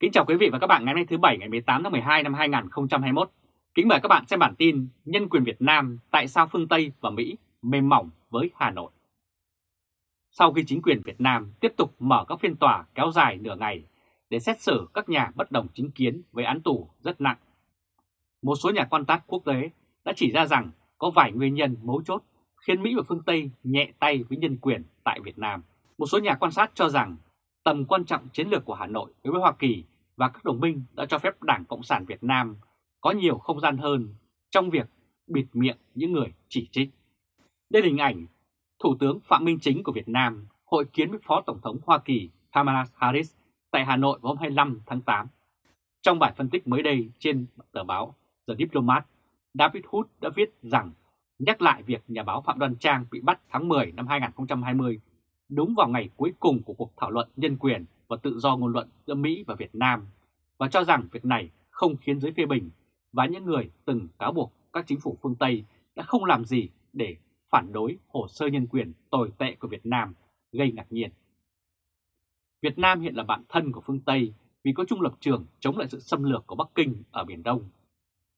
Kính chào quý vị và các bạn ngày hôm nay thứ Bảy ngày 18 tháng 12 năm 2021. Kính mời các bạn xem bản tin Nhân quyền Việt Nam tại sao phương Tây và Mỹ mềm mỏng với Hà Nội. Sau khi chính quyền Việt Nam tiếp tục mở các phiên tòa kéo dài nửa ngày để xét xử các nhà bất đồng chính kiến với án tù rất nặng, một số nhà quan sát quốc tế đã chỉ ra rằng có vài nguyên nhân mấu chốt khiến Mỹ và phương Tây nhẹ tay với nhân quyền tại Việt Nam. Một số nhà quan sát cho rằng tầm quan trọng chiến lược của Hà Nội đối với Hoa Kỳ và các đồng minh đã cho phép Đảng Cộng sản Việt Nam có nhiều không gian hơn trong việc bịt miệng những người chỉ trích. Đây là hình ảnh Thủ tướng Phạm Minh Chính của Việt Nam hội kiến với Phó Tổng thống Hoa Kỳ Kamala Harris tại Hà Nội vào hôm 25 tháng 8. Trong bài phân tích mới đây trên tờ báo The Diplomat, David Hood đã viết rằng nhắc lại việc nhà báo Phạm Đoan Trang bị bắt tháng 10 năm 2020 đúng vào ngày cuối cùng của cuộc thảo luận nhân quyền và tự do ngôn luận giữa Mỹ và Việt Nam và cho rằng việc này không khiến giới phê bình và những người từng cáo buộc các chính phủ phương Tây đã không làm gì để phản đối hồ sơ nhân quyền tồi tệ của Việt Nam gây ngạc nhiên. Việt Nam hiện là bạn thân của phương Tây vì có chung lập trường chống lại sự xâm lược của Bắc Kinh ở Biển Đông,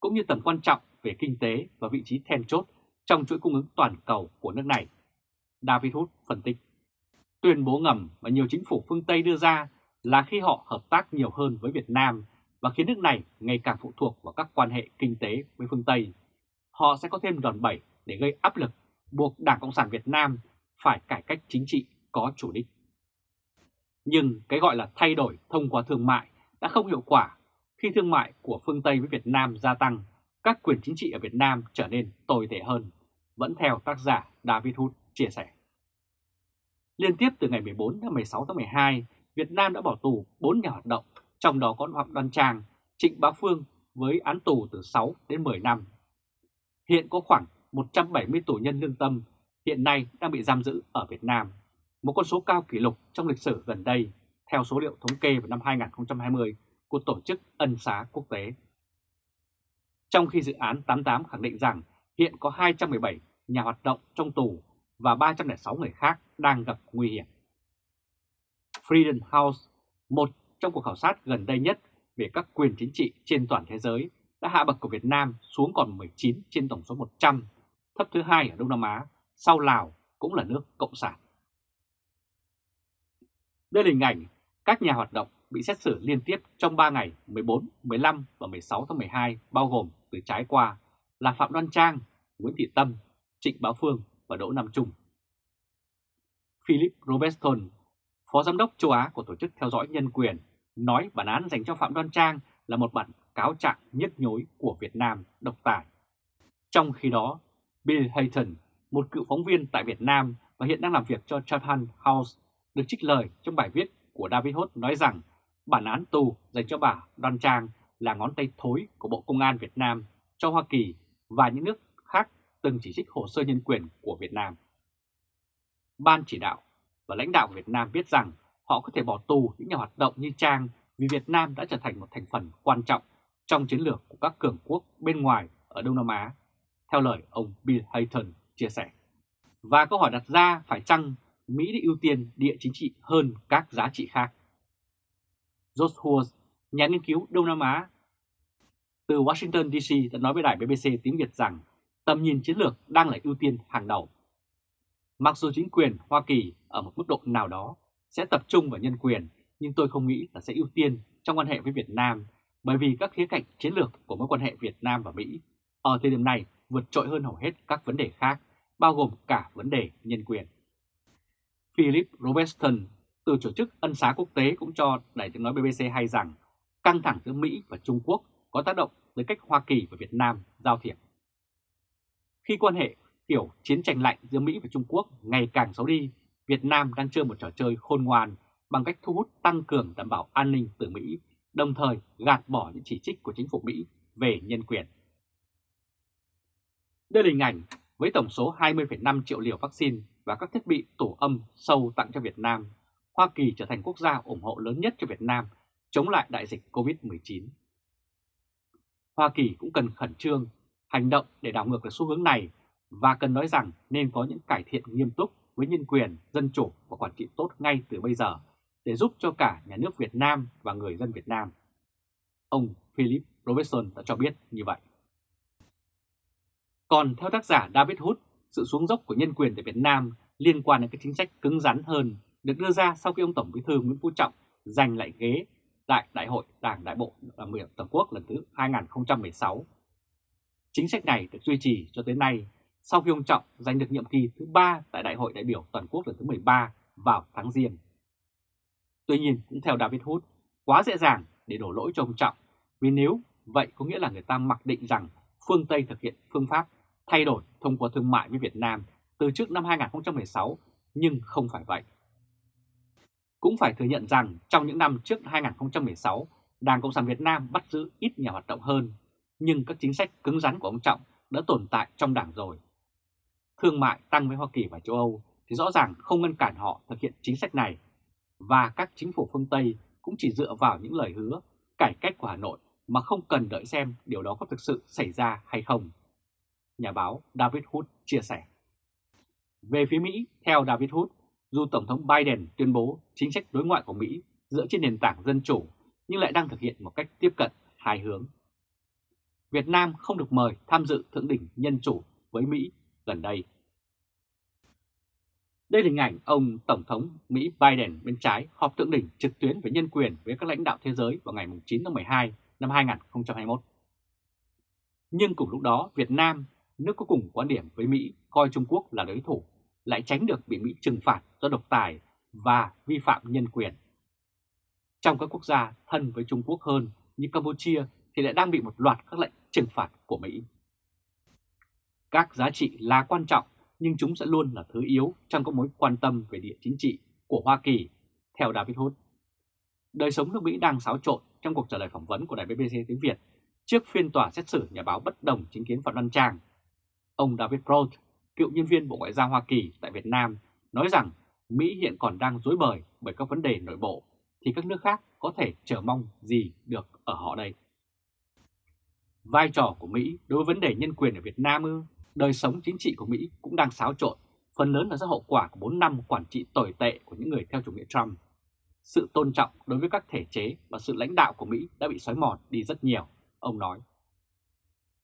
cũng như tầm quan trọng về kinh tế và vị trí then chốt trong chuỗi cung ứng toàn cầu của nước này. David Hood phân tích. Tuyên bố ngầm mà nhiều chính phủ phương Tây đưa ra là khi họ hợp tác nhiều hơn với Việt Nam và khiến nước này ngày càng phụ thuộc vào các quan hệ kinh tế với phương Tây, họ sẽ có thêm đòn bẩy để gây áp lực buộc Đảng Cộng sản Việt Nam phải cải cách chính trị có chủ đích. Nhưng cái gọi là thay đổi thông qua thương mại đã không hiệu quả khi thương mại của phương Tây với Việt Nam gia tăng, các quyền chính trị ở Việt Nam trở nên tồi tệ hơn, vẫn theo tác giả David Hood chia sẻ. Liên tiếp từ ngày 14 đến 16 tháng 12, Việt Nam đã bỏ tù 4 nhà hoạt động, trong đó có Phạm Đoan Trang, Trịnh Bá Phương với án tù từ 6 đến 10 năm. Hiện có khoảng 170 tù nhân lương tâm hiện nay đang bị giam giữ ở Việt Nam, một con số cao kỷ lục trong lịch sử gần đây, theo số liệu thống kê vào năm 2020 của Tổ chức Ân xá Quốc tế. Trong khi dự án 88 khẳng định rằng hiện có 217 nhà hoạt động trong tù và 306 người khác đang gặp nguy hiểm. Freedom House, một trong cuộc khảo sát gần đây nhất về các quyền chính trị trên toàn thế giới, đã hạ bậc của Việt Nam xuống còn 19 trên tổng số 100, thấp thứ hai ở Đông Nam Á, sau Lào cũng là nước Cộng sản. Đây là hình ảnh các nhà hoạt động bị xét xử liên tiếp trong 3 ngày 14, 15 và 16 tháng 12 bao gồm từ trái qua là Phạm Đoan Trang, Nguyễn Thị Tâm, Trịnh Bá Phương và Đỗ Nam Trung. Philip Robertson, Phó Giám đốc châu Á của Tổ chức Theo dõi Nhân quyền, nói bản án dành cho Phạm Đoan Trang là một bản cáo trạng nhức nhối của Việt Nam độc tài. Trong khi đó, Bill Hayton, một cựu phóng viên tại Việt Nam và hiện đang làm việc cho Chatham House, được trích lời trong bài viết của David Hốt nói rằng bản án tù dành cho bà Đoan Trang là ngón tay thối của Bộ Công an Việt Nam cho Hoa Kỳ và những nước khác từng chỉ trích hồ sơ nhân quyền của Việt Nam. Ban chỉ đạo và lãnh đạo Việt Nam biết rằng họ có thể bỏ tù những nhà hoạt động như Trang vì Việt Nam đã trở thành một thành phần quan trọng trong chiến lược của các cường quốc bên ngoài ở Đông Nam Á, theo lời ông Bill Hayton chia sẻ. Và câu hỏi đặt ra phải chăng Mỹ đã ưu tiên địa chính trị hơn các giá trị khác? George Hughes, nhà nghiên cứu Đông Nam Á từ Washington DC đã nói với đài BBC tiếng Việt rằng tầm nhìn chiến lược đang là ưu tiên hàng đầu. Mặc dù chính quyền Hoa Kỳ ở một mức độ nào đó sẽ tập trung vào nhân quyền, nhưng tôi không nghĩ là sẽ ưu tiên trong quan hệ với Việt Nam bởi vì các khía cạnh chiến lược của mối quan hệ Việt Nam và Mỹ ở thời điểm này vượt trội hơn hầu hết các vấn đề khác, bao gồm cả vấn đề nhân quyền. Philip Robertson từ tổ chức ân xá quốc tế cũng cho Đài tiếng nói BBC hay rằng căng thẳng giữa Mỹ và Trung Quốc có tác động tới cách Hoa Kỳ và Việt Nam giao thiệp. Khi quan hệ kiểu chiến tranh lạnh giữa Mỹ và Trung Quốc ngày càng xấu đi, Việt Nam đang chơi một trò chơi khôn ngoan bằng cách thu hút tăng cường đảm bảo an ninh từ Mỹ, đồng thời gạt bỏ những chỉ trích của chính phủ Mỹ về nhân quyền. Đây là hình ảnh với tổng số 20,5 triệu liều vaccine và các thiết bị tổ âm sâu tặng cho Việt Nam, Hoa Kỳ trở thành quốc gia ủng hộ lớn nhất cho Việt Nam chống lại đại dịch COVID-19. Hoa Kỳ cũng cần khẩn trương hành động để đảo ngược được xu hướng này và cần nói rằng nên có những cải thiện nghiêm túc với nhân quyền, dân chủ và quản trị tốt ngay từ bây giờ để giúp cho cả nhà nước Việt Nam và người dân Việt Nam. Ông Philip Robertson đã cho biết như vậy. Còn theo tác giả David Hood, sự xuống dốc của nhân quyền tại Việt Nam liên quan đến các chính sách cứng rắn hơn được đưa ra sau khi ông Tổng Bí thư Nguyễn Phú Trọng giành lại ghế tại Đại hội Đảng Đại bộ Đảng ủy Toàn quốc lần thứ 2016. Chính sách này được duy trì cho tới nay sau khi ông Trọng giành được nhiệm kỳ thứ 3 tại Đại hội đại biểu Toàn quốc lần thứ 13 vào tháng Giêng. Tuy nhiên, cũng theo David Hood, quá dễ dàng để đổ lỗi cho ông Trọng, vì nếu vậy có nghĩa là người ta mặc định rằng phương Tây thực hiện phương pháp thay đổi thông qua thương mại với Việt Nam từ trước năm 2016, nhưng không phải vậy. Cũng phải thừa nhận rằng trong những năm trước 2016, Đảng Cộng sản Việt Nam bắt giữ ít nhà hoạt động hơn, nhưng các chính sách cứng rắn của ông Trọng đã tồn tại trong đảng rồi. Thương mại tăng với Hoa Kỳ và châu Âu thì rõ ràng không ngăn cản họ thực hiện chính sách này, và các chính phủ phương Tây cũng chỉ dựa vào những lời hứa cải cách của Hà Nội mà không cần đợi xem điều đó có thực sự xảy ra hay không. Nhà báo David Hood chia sẻ. Về phía Mỹ, theo David Hood, dù Tổng thống Biden tuyên bố chính sách đối ngoại của Mỹ dựa trên nền tảng dân chủ nhưng lại đang thực hiện một cách tiếp cận hai hướng. Việt Nam không được mời tham dự thượng đỉnh nhân chủ với Mỹ gần đây. Đây là hình ảnh ông Tổng thống Mỹ Biden bên trái họp thượng đỉnh trực tuyến về nhân quyền với các lãnh đạo thế giới vào ngày 9 tháng 12 năm 2021. Nhưng cùng lúc đó, Việt Nam, nước có cùng quan điểm với Mỹ coi Trung Quốc là đối thủ, lại tránh được bị Mỹ trừng phạt do độc tài và vi phạm nhân quyền. Trong các quốc gia thân với Trung Quốc hơn như Campuchia thì lại đang bị một loạt các lệnh trừng phạt của Mỹ. Các giá trị là quan trọng nhưng chúng sẽ luôn là thứ yếu trong các mối quan tâm về địa chính trị của Hoa Kỳ, theo David Hood. Đời sống nước Mỹ đang xáo trộn trong cuộc trả lời phỏng vấn của đài BBC tiếng Việt trước phiên tòa xét xử nhà báo bất đồng chính kiến Phạm Văn Trang. Ông David Prout, cựu nhân viên Bộ Ngoại giao Hoa Kỳ tại Việt Nam, nói rằng Mỹ hiện còn đang dối bời bởi các vấn đề nội bộ, thì các nước khác có thể chờ mong gì được ở họ đây. Vai trò của Mỹ đối với vấn đề nhân quyền ở Việt Nam ư? Đời sống chính trị của Mỹ cũng đang xáo trộn, phần lớn là do hậu quả của 4 năm quản trị tồi tệ của những người theo chủ nghĩa Trump. Sự tôn trọng đối với các thể chế và sự lãnh đạo của Mỹ đã bị xói mòn đi rất nhiều, ông nói.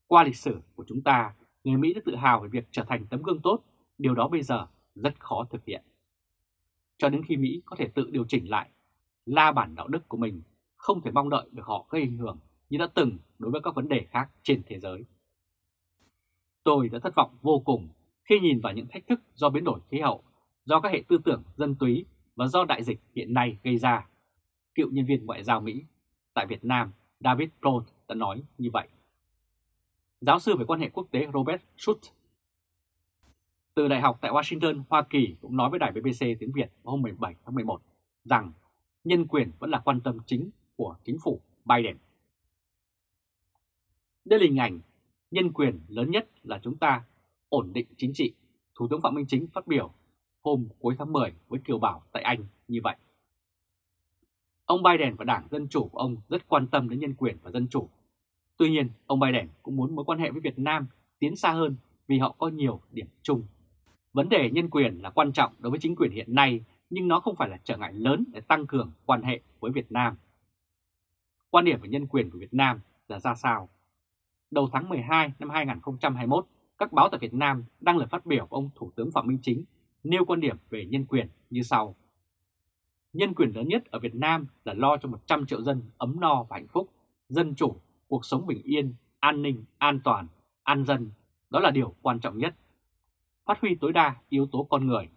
Qua lịch sử của chúng ta, người Mỹ đã tự hào về việc trở thành tấm gương tốt, điều đó bây giờ rất khó thực hiện. Cho đến khi Mỹ có thể tự điều chỉnh lại, la bản đạo đức của mình, không thể mong đợi được họ gây ảnh hưởng như đã từng đối với các vấn đề khác trên thế giới. Tôi đã thất vọng vô cùng khi nhìn vào những thách thức do biến đổi khí hậu, do các hệ tư tưởng dân túy và do đại dịch hiện nay gây ra. Cựu nhân viên ngoại giao Mỹ tại Việt Nam David Prout đã nói như vậy. Giáo sư về quan hệ quốc tế Robert Schutz từ Đại học tại Washington, Hoa Kỳ cũng nói với đài BBC tiếng Việt hôm 17 tháng 11 rằng nhân quyền vẫn là quan tâm chính của chính phủ Biden. Đây là hình ảnh nhân quyền lớn nhất là chúng ta ổn định chính trị, Thủ tướng Phạm Minh Chính phát biểu hôm cuối tháng 10 với Kiều Bảo tại Anh như vậy. Ông Biden và Đảng Dân Chủ của ông rất quan tâm đến nhân quyền và dân chủ. Tuy nhiên, ông Biden cũng muốn mối quan hệ với Việt Nam tiến xa hơn vì họ có nhiều điểm chung. Vấn đề nhân quyền là quan trọng đối với chính quyền hiện nay, nhưng nó không phải là trở ngại lớn để tăng cường quan hệ với Việt Nam. Quan điểm về nhân quyền của Việt Nam là ra sao? Đầu tháng 12 năm 2021, các báo tại Việt Nam đăng lời phát biểu của ông Thủ tướng Phạm Minh Chính nêu quan điểm về nhân quyền như sau. Nhân quyền lớn nhất ở Việt Nam là lo cho 100 triệu dân ấm no và hạnh phúc, dân chủ, cuộc sống bình yên, an ninh, an toàn, an dân. Đó là điều quan trọng nhất. Phát huy tối đa yếu tố con người,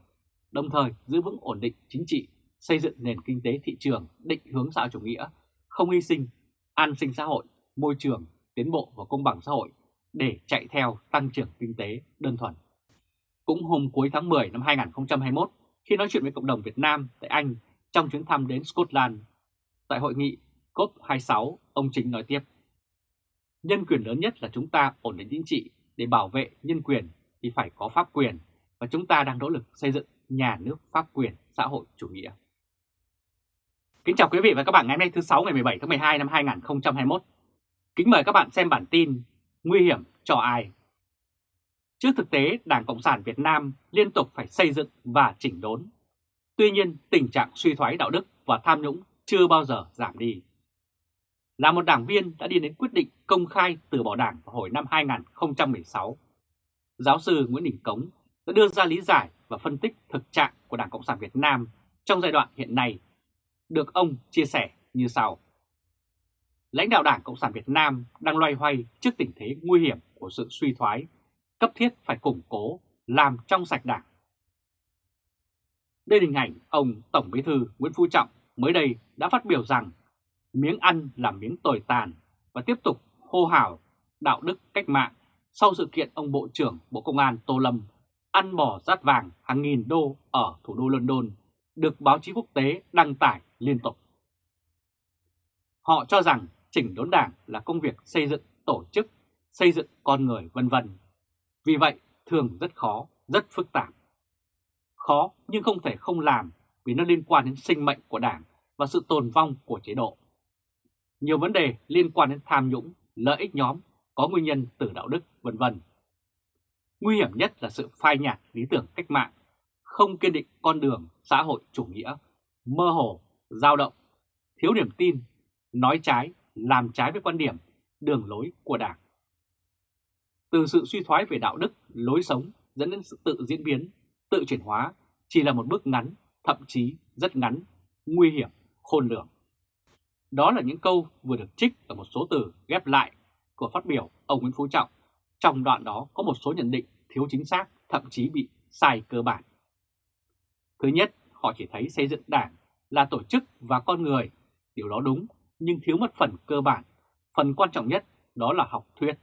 đồng thời giữ vững ổn định chính trị, xây dựng nền kinh tế thị trường định hướng xã chủ nghĩa, không hy sinh, an sinh xã hội, môi trường, tiến bộ và công bằng xã hội để chạy theo tăng trưởng kinh tế đơn thuần. Cũng hôm cuối tháng 10 năm 2021, khi nói chuyện với cộng đồng Việt Nam tại Anh trong chuyến thăm đến Scotland, tại hội nghị COP26, ông Chính nói tiếp. Nhân quyền lớn nhất là chúng ta ổn định chính trị để bảo vệ nhân quyền thì phải có pháp quyền và chúng ta đang nỗ lực xây dựng nhà nước pháp quyền xã hội chủ nghĩa. Kính chào quý vị và các bạn ngày hôm nay thứ 6 ngày 17 tháng 12 năm 2021. Kính mời các bạn xem bản tin Nguy hiểm cho ai? Trước thực tế, Đảng Cộng sản Việt Nam liên tục phải xây dựng và chỉnh đốn. Tuy nhiên, tình trạng suy thoái đạo đức và tham nhũng chưa bao giờ giảm đi. Là một đảng viên đã đi đến quyết định công khai từ bỏ đảng vào hồi năm 2016, giáo sư Nguyễn Đình Cống đã đưa ra lý giải và phân tích thực trạng của Đảng Cộng sản Việt Nam trong giai đoạn hiện nay, được ông chia sẻ như sau. Lãnh đạo Đảng Cộng sản Việt Nam đang loay hoay trước tình thế nguy hiểm của sự suy thoái, cấp thiết phải củng cố, làm trong sạch Đảng. Đây là hình ảnh ông Tổng Bí thư Nguyễn Phú Trọng mới đây đã phát biểu rằng miếng ăn là miếng tồi tàn và tiếp tục hô hào đạo đức cách mạng sau sự kiện ông Bộ trưởng Bộ Công an Tô Lâm ăn bò rát vàng hàng nghìn đô ở thủ đô London được báo chí quốc tế đăng tải liên tục. Họ cho rằng chỉnh đốn đảng là công việc xây dựng tổ chức, xây dựng con người vân vân. Vì vậy, thường rất khó, rất phức tạp. Khó nhưng không thể không làm vì nó liên quan đến sinh mệnh của đảng và sự tồn vong của chế độ. Nhiều vấn đề liên quan đến tham nhũng, lợi ích nhóm có nguyên nhân từ đạo đức vân vân. Nguy hiểm nhất là sự phai nhạt lý tưởng cách mạng, không kiên định con đường xã hội chủ nghĩa, mơ hồ, dao động, thiếu niềm tin, nói trái, làm trái với quan điểm, đường lối của Đảng. Từ sự suy thoái về đạo đức, lối sống dẫn đến sự tự diễn biến, tự chuyển hóa chỉ là một bước ngắn, thậm chí rất ngắn, nguy hiểm, khôn lường. Đó là những câu vừa được trích ở một số từ ghép lại của phát biểu ông Nguyễn Phú Trọng. Trong đoạn đó có một số nhận định thiếu chính xác, thậm chí bị sai cơ bản. Thứ nhất, họ chỉ thấy xây dựng đảng là tổ chức và con người. Điều đó đúng, nhưng thiếu mất phần cơ bản. Phần quan trọng nhất đó là học thuyết.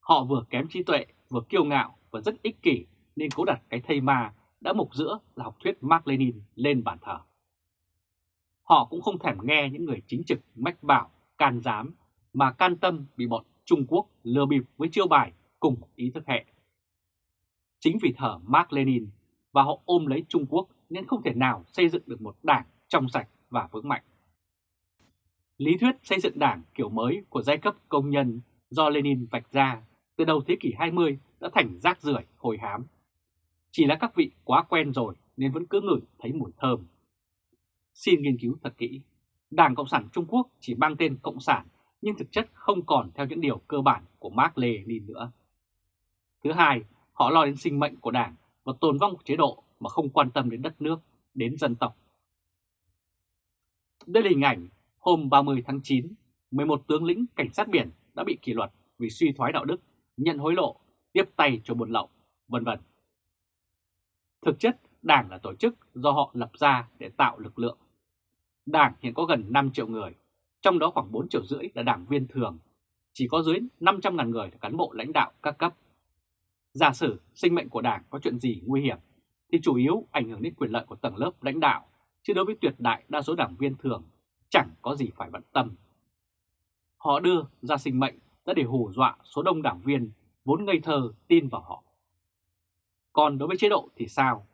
Họ vừa kém trí tuệ, vừa kiêu ngạo và rất ích kỷ nên cố đặt cái thây ma đã mục giữa là học thuyết Mark Lenin lên bàn thờ. Họ cũng không thèm nghe những người chính trực mách bảo, can dám, mà can tâm bị bọn Trung Quốc lừa bịp với chiêu bài cùng ý thức hệ. Chính vì thờ Mark Lenin và họ ôm lấy Trung Quốc nên không thể nào xây dựng được một đảng trong sạch và vững mạnh. Lý thuyết xây dựng đảng kiểu mới của giai cấp công nhân do Lenin vạch ra từ đầu thế kỷ 20 đã thành rác rưởi hồi hám. Chỉ là các vị quá quen rồi nên vẫn cứ ngửi thấy mùi thơm. Xin nghiên cứu thật kỹ. Đảng Cộng sản Trung Quốc chỉ mang tên Cộng sản nhưng thực chất không còn theo những điều cơ bản của Mark Lenin nữa. Thứ hai, họ lo đến sinh mệnh của đảng và tồn vong của chế độ mà không quan tâm đến đất nước, đến dân tộc. Đây là hình ảnh hôm 30 tháng 9, 11 tướng lĩnh cảnh sát biển đã bị kỷ luật vì suy thoái đạo đức, nhận hối lộ, tiếp tay cho buôn lậu, vân vân. Thực chất, Đảng là tổ chức do họ lập ra để tạo lực lượng. Đảng hiện có gần 5 triệu người, trong đó khoảng 4 triệu rưỡi là đảng viên thường, chỉ có dưới 500.000 người là cán bộ lãnh đạo các cấp. Giả sử sinh mệnh của Đảng có chuyện gì nguy hiểm, thì chủ yếu ảnh hưởng đến quyền lợi của tầng lớp lãnh đạo, chứ đối với tuyệt đại đa số đảng viên thường chẳng có gì phải bận tâm. Họ đưa ra sinh mệnh đã để hù dọa số đông đảng viên vốn ngây thơ tin vào họ. Còn đối với chế độ thì sao?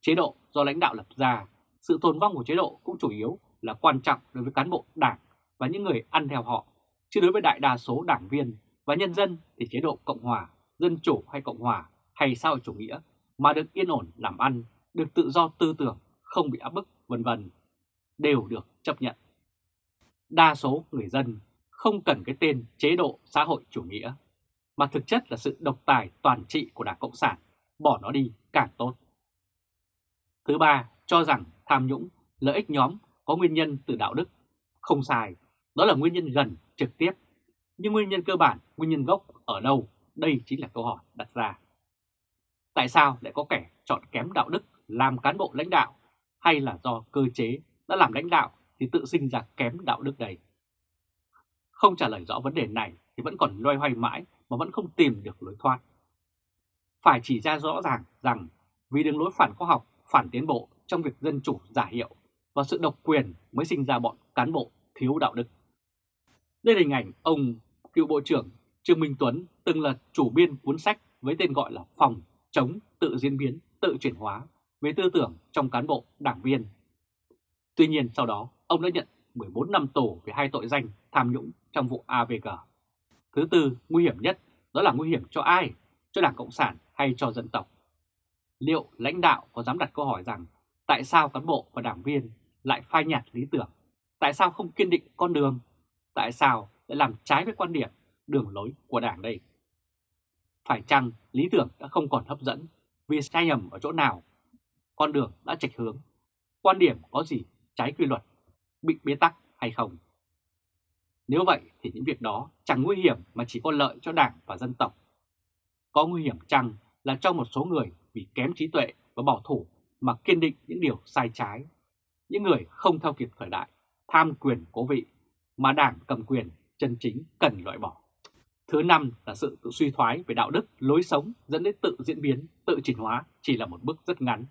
Chế độ do lãnh đạo lập ra, sự tồn vong của chế độ cũng chủ yếu là quan trọng đối với cán bộ đảng và những người ăn theo họ, chứ đối với đại đa số đảng viên và nhân dân thì chế độ Cộng Hòa, Dân Chủ hay Cộng Hòa hay xã hội chủ nghĩa mà được yên ổn làm ăn, được tự do tư tưởng, không bị áp bức, vân vân đều được chấp nhận. Đa số người dân không cần cái tên chế độ xã hội chủ nghĩa, mà thực chất là sự độc tài toàn trị của Đảng Cộng sản, bỏ nó đi càng tốt. Thứ ba, cho rằng tham nhũng, lợi ích nhóm có nguyên nhân từ đạo đức. Không sai, đó là nguyên nhân gần, trực tiếp. Nhưng nguyên nhân cơ bản, nguyên nhân gốc ở đâu? Đây chính là câu hỏi đặt ra. Tại sao lại có kẻ chọn kém đạo đức làm cán bộ lãnh đạo hay là do cơ chế đã làm lãnh đạo thì tự sinh ra kém đạo đức đầy. Không trả lời rõ vấn đề này thì vẫn còn loay hoay mãi mà vẫn không tìm được lối thoát. Phải chỉ ra rõ ràng rằng vì đường lối phản khoa học, phản tiến bộ trong việc dân chủ giả hiệu và sự độc quyền mới sinh ra bọn cán bộ thiếu đạo đức. Đây là hình ảnh ông cựu Bộ trưởng Trương Minh Tuấn từng là chủ biên cuốn sách với tên gọi là Phòng chống tự diễn biến, tự chuyển hóa về tư tưởng trong cán bộ đảng viên. Tuy nhiên sau đó ông đã nhận 14 năm tù về hai tội danh tham nhũng trong vụ AVG. Thứ tư, nguy hiểm nhất đó là nguy hiểm cho ai? Cho Đảng Cộng sản hay cho dân tộc? Liệu lãnh đạo có dám đặt câu hỏi rằng tại sao cán bộ và đảng viên lại phai nhạt lý tưởng? Tại sao không kiên định con đường? Tại sao lại làm trái với quan điểm, đường lối của Đảng đây? Phải chăng lý tưởng đã không còn hấp dẫn vì sai nhầm ở chỗ nào? Con đường đã chệch hướng. Quan điểm có gì trái quy luật, bị bế tắc hay không? Nếu vậy thì những việc đó chẳng nguy hiểm mà chỉ có lợi cho Đảng và dân tộc. Có nguy hiểm chăng là cho một số người vì kém trí tuệ và bảo thủ mà kiên định những điều sai trái. Những người không theo kịp thời đại, tham quyền cố vị mà Đảng cầm quyền chân chính cần loại bỏ. Thứ năm là sự tự suy thoái về đạo đức, lối sống dẫn đến tự diễn biến, tự chuyển hóa chỉ là một bước rất ngắn.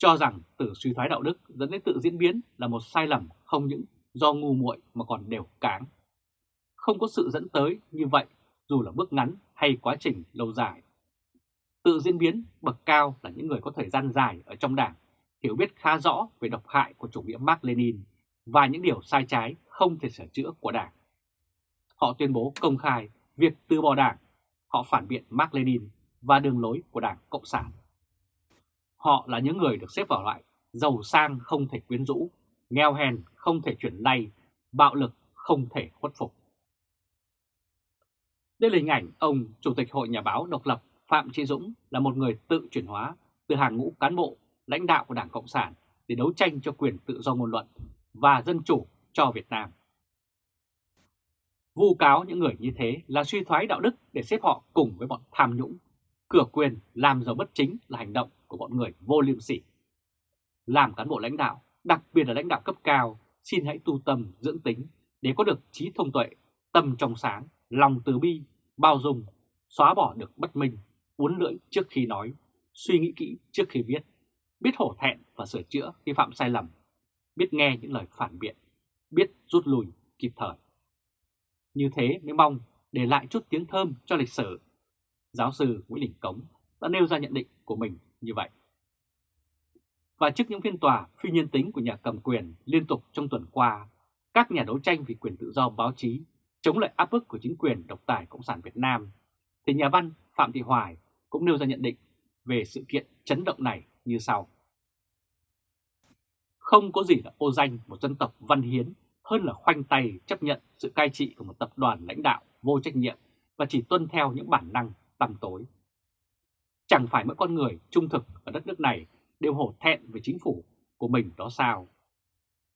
Cho rằng tự suy thoái đạo đức dẫn đến tự diễn biến là một sai lầm không những do ngu muội mà còn đều cáng. Không có sự dẫn tới như vậy dù là bước ngắn hay quá trình lâu dài. Tự diễn biến bậc cao là những người có thời gian dài ở trong đảng, hiểu biết khá rõ về độc hại của chủ nghĩa Mark Lenin và những điều sai trái không thể sửa chữa của đảng. Họ tuyên bố công khai việc từ bỏ đảng, họ phản biện Mark Lenin và đường lối của đảng Cộng sản. Họ là những người được xếp vào loại giàu sang không thể quyến rũ, nghèo hèn không thể chuyển lay, bạo lực không thể khuất phục. Đây là hình ảnh ông Chủ tịch Hội Nhà báo độc lập Phạm Trí Dũng là một người tự chuyển hóa từ hàng ngũ cán bộ, lãnh đạo của Đảng Cộng sản để đấu tranh cho quyền tự do ngôn luận và dân chủ cho Việt Nam. Vu cáo những người như thế là suy thoái đạo đức để xếp họ cùng với bọn tham nhũng, cửa quyền làm giàu bất chính là hành động của bọn người vô liêm sỉ. Làm cán bộ lãnh đạo, đặc biệt là lãnh đạo cấp cao, xin hãy tu tâm dưỡng tính để có được trí thông tuệ, tâm trong sáng, lòng từ bi, bao dung, xóa bỏ được bất minh, uốn lưỡi trước khi nói, suy nghĩ kỹ trước khi viết, biết hổ thẹn và sửa chữa khi phạm sai lầm, biết nghe những lời phản biện, biết rút lui kịp thời. Như thế mới mong để lại chút tiếng thơm cho lịch sử. Giáo sư Nguyễn Đình Cống đã nêu ra nhận định của mình như vậy. Và trước những phiên tòa phi nhân tính của nhà cầm quyền liên tục trong tuần qua, các nhà đấu tranh vì quyền tự do báo chí chống lại áp bức của chính quyền độc tài Cộng sản Việt Nam, thì nhà văn Phạm Thị Hoài cũng nêu ra nhận định về sự kiện chấn động này như sau. Không có gì là ô danh một dân tộc văn hiến hơn là khoanh tay chấp nhận sự cai trị của một tập đoàn lãnh đạo vô trách nhiệm và chỉ tuân theo những bản năng tăm tối. Chẳng phải mỗi con người trung thực ở đất nước này đều hổ thẹn về chính phủ của mình đó sao?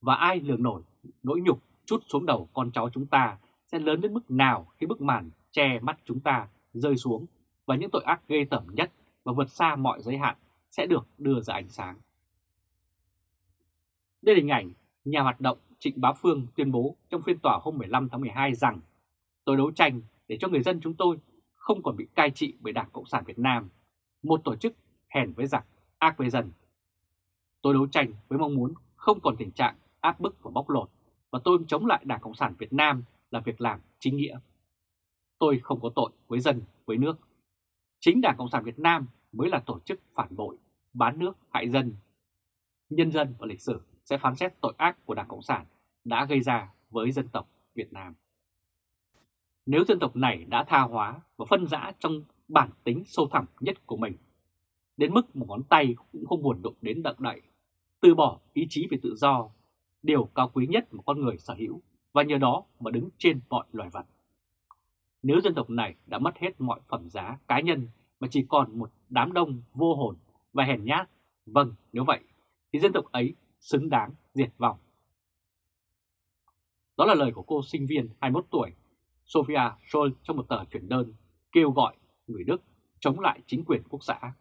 Và ai lường nổi nỗi nhục chút xuống đầu con cháu chúng ta sẽ lớn đến mức nào khi bức màn che mắt chúng ta rơi xuống và những tội ác ghê tởm nhất và vượt xa mọi giới hạn sẽ được đưa ra ánh sáng. Đây là hình ảnh nhà hoạt động Trịnh Bá Phương tuyên bố trong phiên tòa hôm 15 tháng 12 rằng tôi đấu tranh để cho người dân chúng tôi không còn bị cai trị bởi Đảng Cộng sản Việt Nam, một tổ chức hèn với giặc, ác với dân. Tôi đấu tranh với mong muốn không còn tình trạng áp bức và bóc lột và tôi chống lại Đảng Cộng sản Việt Nam là việc làm chính nghĩa. Tôi không có tội với dân, với nước. Chính Đảng Cộng sản Việt Nam mới là tổ chức phản bội, bán nước, hại dân. Nhân dân và lịch sử sẽ phán xét tội ác của Đảng Cộng sản đã gây ra với dân tộc Việt Nam. Nếu dân tộc này đã tha hóa và phân rã trong bản tính sâu thẳm nhất của mình, đến mức một ngón tay cũng không buồn đụng đến đặng đậy, từ bỏ ý chí về tự do, điều cao quý nhất mà con người sở hữu và nhờ đó mà đứng trên mọi loài vật. Nếu dân tộc này đã mất hết mọi phẩm giá cá nhân mà chỉ còn một đám đông vô hồn và hèn nhát, vâng nếu vậy thì dân tộc ấy xứng đáng diệt vong. Đó là lời của cô sinh viên 21 tuổi Sophia Scholl trong một tờ chuyển đơn kêu gọi người Đức chống lại chính quyền quốc xã.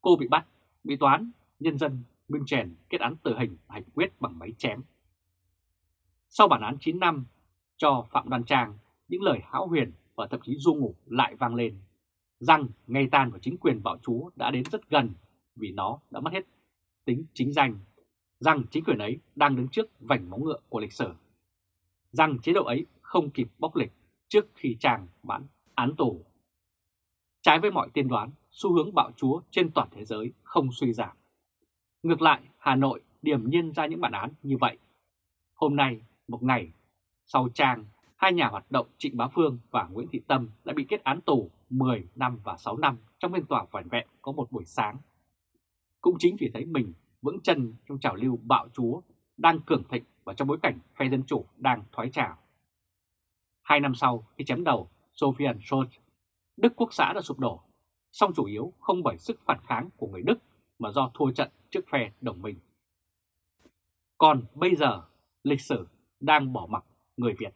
Cô bị bắt, bị toán, nhân dân München kết án tử hình hành quyết bằng máy chém. Sau bản án 9 năm cho Phạm Đoan Trang, những lời hão huyền và thậm chí du ngủ lại vang lên, rằng ngày tàn của chính quyền bảo chúa đã đến rất gần vì nó đã mất hết tính chính danh, rằng chính quyền ấy đang đứng trước vành móng ngựa của lịch sử, rằng chế độ ấy không kịp bóc lịch trước khi chàng bản án tù. Trái với mọi tiên đoán, xu hướng bạo chúa trên toàn thế giới không suy giảm. Ngược lại, Hà Nội điểm nhiên ra những bản án như vậy. Hôm nay, một ngày sau Trang, hai nhà hoạt động Trịnh Bá Phương và Nguyễn Thị Tâm đã bị kết án tù 10 năm và 6 năm trong phiên tòa vẻn vẹn có một buổi sáng. Cũng chính vì thấy mình vững chân trong trào lưu bạo chúa đang cường thịnh và trong bối cảnh phe Dân Chủ đang thoái trào. Hai năm sau khi chém đầu Sofian Scholz, Đức Quốc xã đã sụp đổ, song chủ yếu không bởi sức phản kháng của người Đức mà do thua trận trước phe đồng minh. Còn bây giờ, lịch sử đang bỏ mặc người Việt.